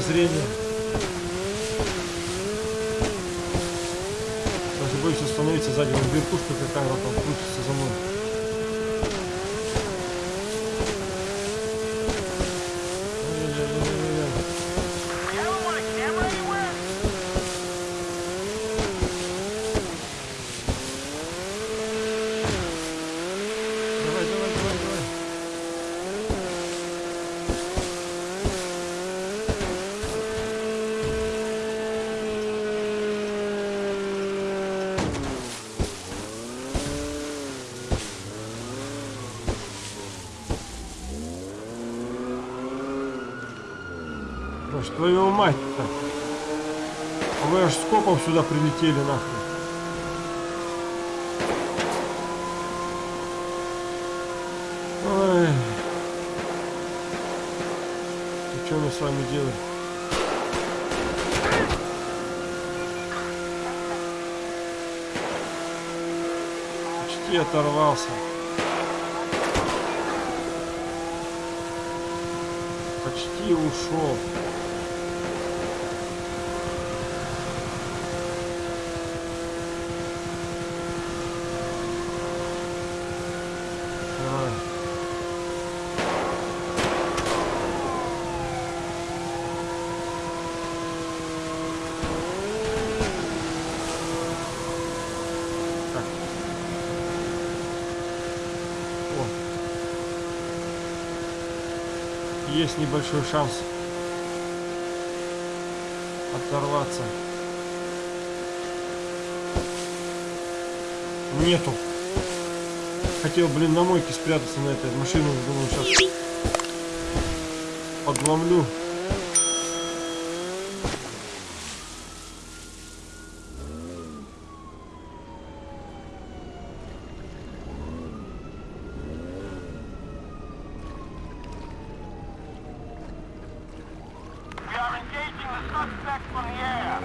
зрения. Даже боюсь остановиться сзади, вон верхушка какая-то там крутится за мной. Сюда прилетели нахуй. Ой. И что мы с вами делаем? Почти оторвался. Почти ушел. Давай. Так. О. Есть небольшой шанс оторваться. Нету. Хотел, блин, на мойке спрятаться на этой машину. Думаю, сейчас подломлю. We are engaging the suspect from the air.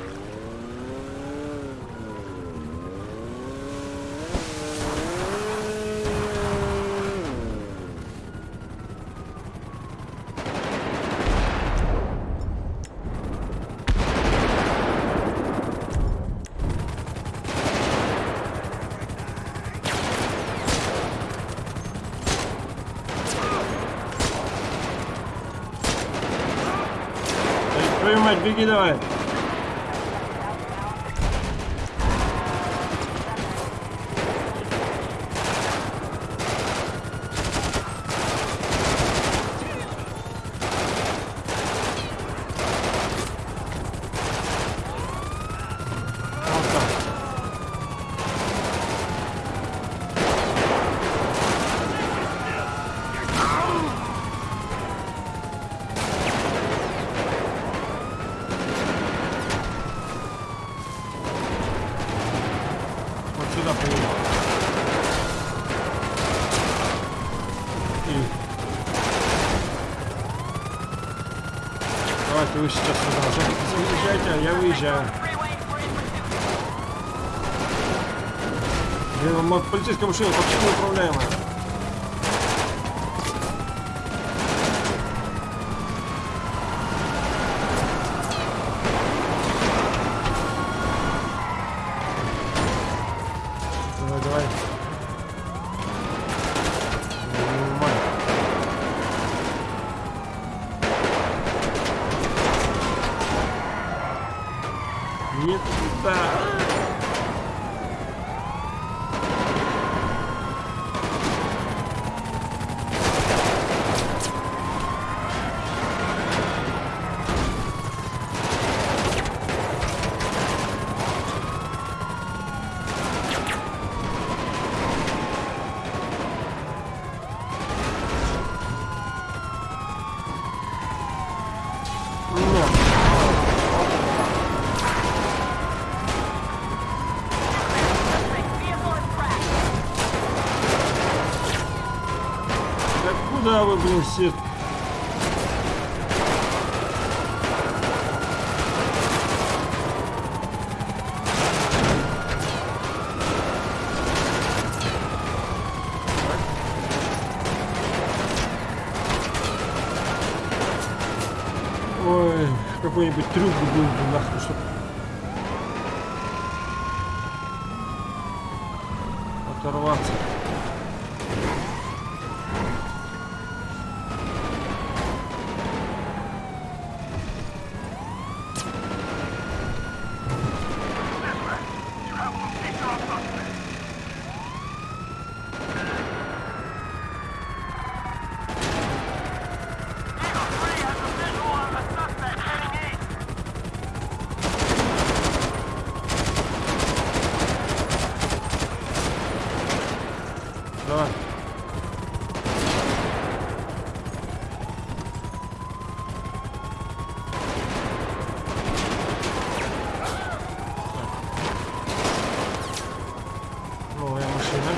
Эй, Твою мать, беги давай. Блин, мо- полицейская Вы, блин, все? Ой, какой-нибудь трюк бы был бы нахуй, чтоб... Оторваться. Давай. Новая машина.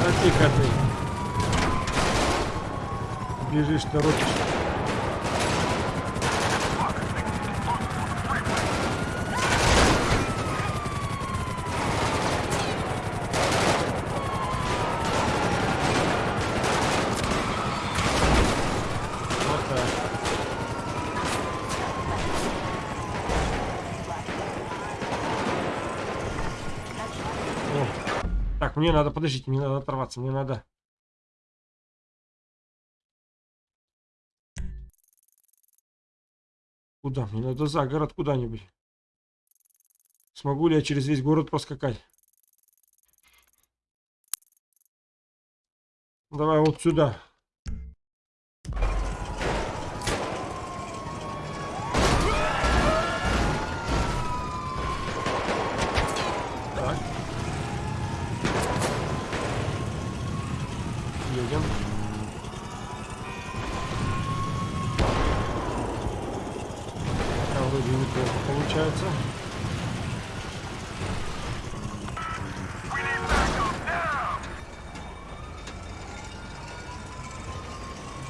Да тихо ты. Бежишь, торопишь. Вот так. О. Так, мне надо, подождите, мне надо оторваться, мне надо. Надо за город куда-нибудь. Смогу ли я через весь город проскакать? Давай вот сюда. Вроде неплохо получается.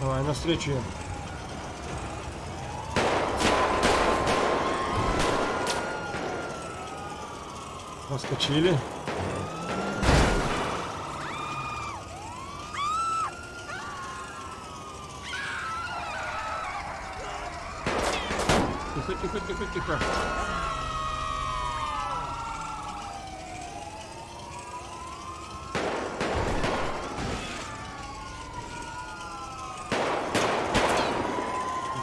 Давай, навстречу им. Проскочили. Тихо.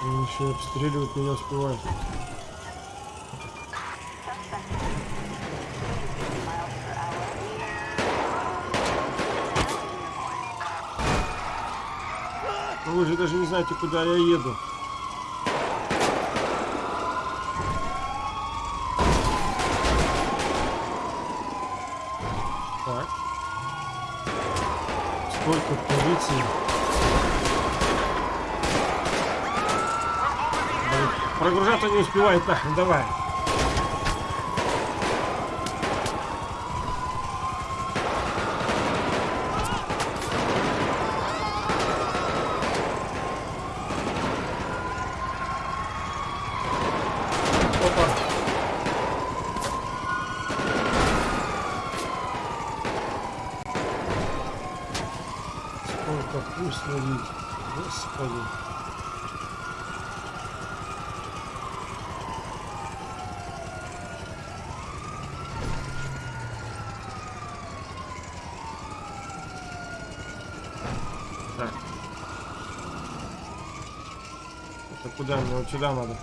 Они еще обстреливать меня успевают. Вы же даже не знаете, куда я еду. Не успевает нахрен, давай. Опа. Сколько вкусно видеть. Господи. Так. Это куда мне? Вот сюда надо.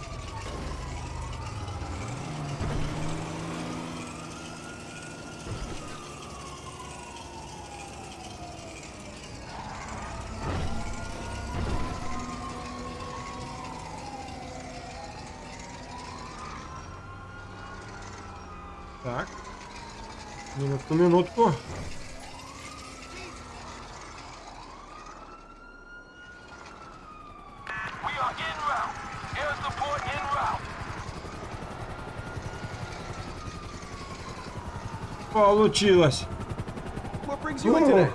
Так. Минутку, минутку. We are en route. Получилось. Today?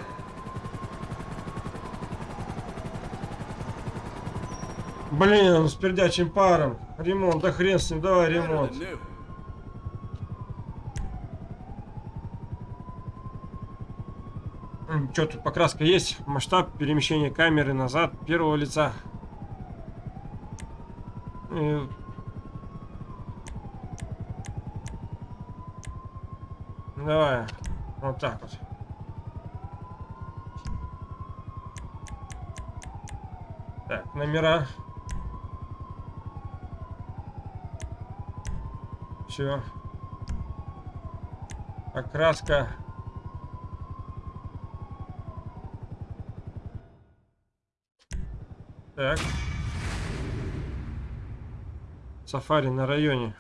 Блин, с пердячим паром. Ремонт, да хрен с ним, давай ремонт. Что тут покраска есть? Масштаб перемещения камеры назад первого лица. И- Давай, вот так вот. Так, номера. Все. Окраска. Так. Сафари на районе.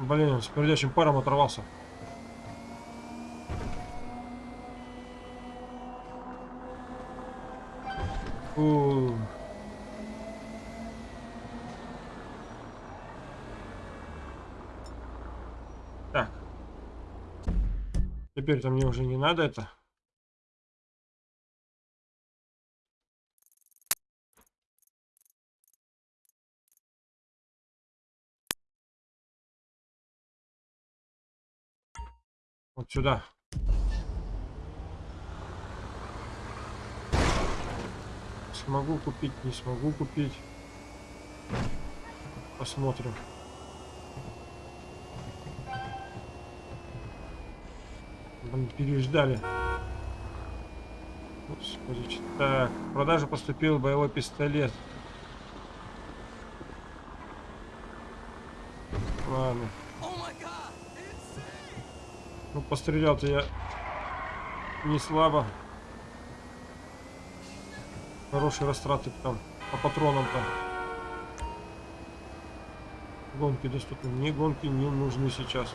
Блин, с пердячим паром оторвался. Фу. Так. Теперь-то мне уже не надо это. Вот сюда. Смогу купить, не смогу купить. Посмотрим. Переждали. Господи, так, в продажу поступил боевой пистолет. Ладно. Ну, пострелял-то я не слабо. Хорошие растраты там по патронам-то. Гонки доступны. Мне гонки не нужны сейчас.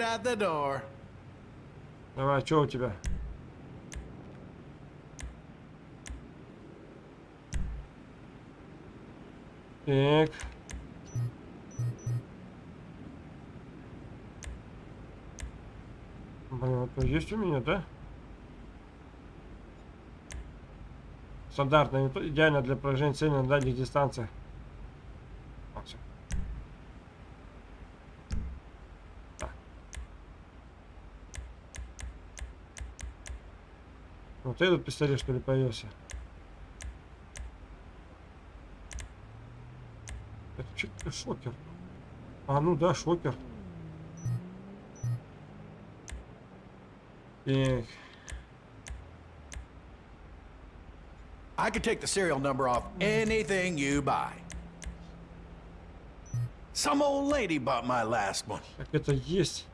out the door. Давай, что у тебя? Так. Блин, это есть у меня, да? Стандартная, идеально для поражения цели на дальних дистанциях. Всё. Так. Вот этот пистолет что ли появился? Это что шокер? А, ну да, шокер. Так. I could take the serial number off anything you buy. Some old lady bought my last one. Так это есть.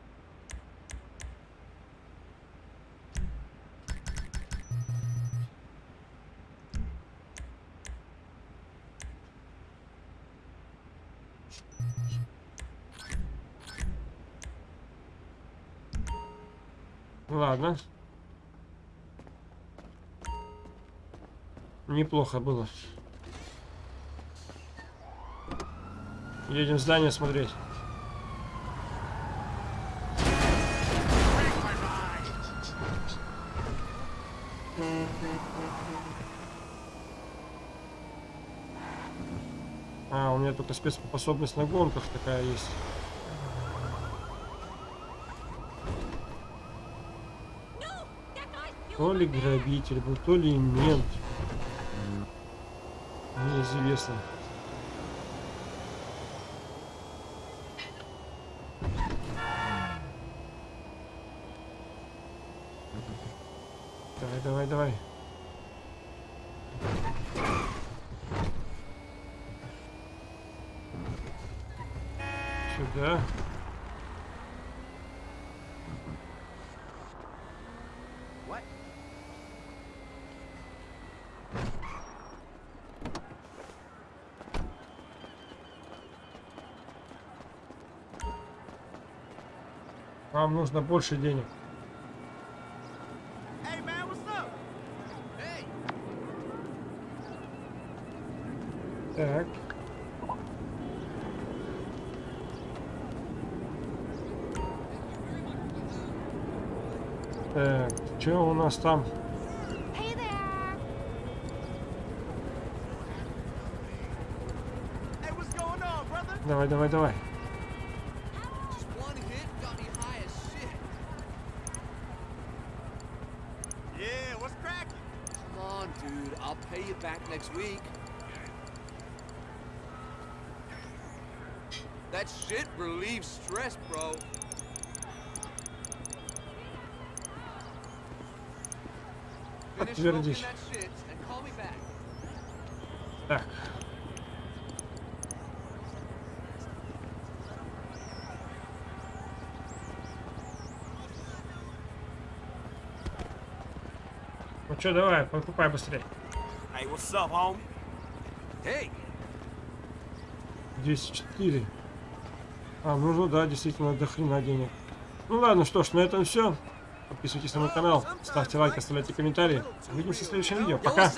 Ладно. Неплохо было. Едем здание смотреть. А, у меня только спецспособность на гонках такая есть. То ли грабитель был, то ли мент. Неизвестно. Давай, давай, давай. Сюда. Вам нужно больше денег. Так. Так, что у нас там? Давай, давай, давай. week. That shit relieves stress, bro. Finish smoking Подтвердись. that shit and call me back. Так. Ну что, давай, покупай быстрее. What's up, homie? Hey, 204. А, ну, ну да, действительно, до хрена денег. Ну ладно, что ж, на этом все. Подписывайтесь на мой канал, ставьте лайк, оставляйте комментарии. Увидимся в следующем видео. Пока!